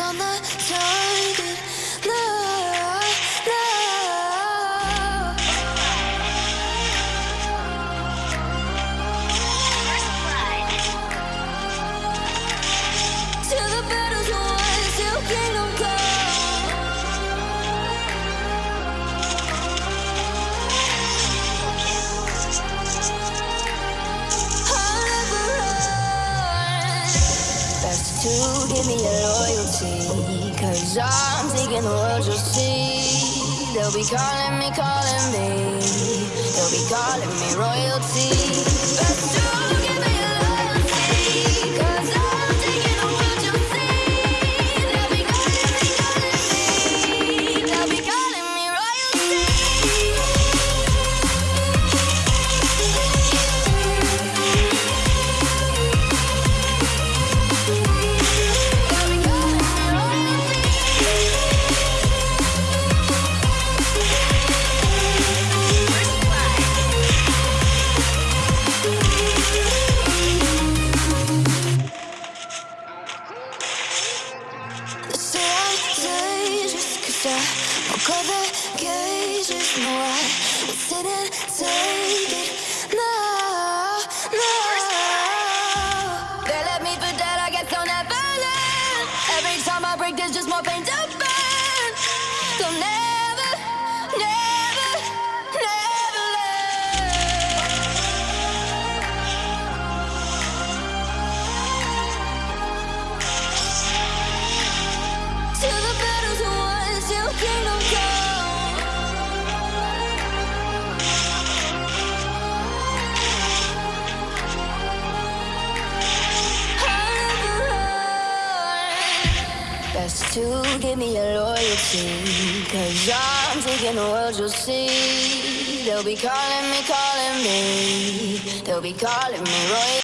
on the target. To give me your loyalty. Cause I'm taking the world you'll see. They'll be calling me, calling me. They'll be calling me royalty. Dangerous 'cause I won't call the cages. No, I will sit take it. No, no. They left me for dead, I guess I'll never learn. Every time I break, there's just more pain to burn. They'll Best to give me your loyalty. Cause I'm taking the world you'll see. They'll be calling me, calling me. They'll be calling me royal.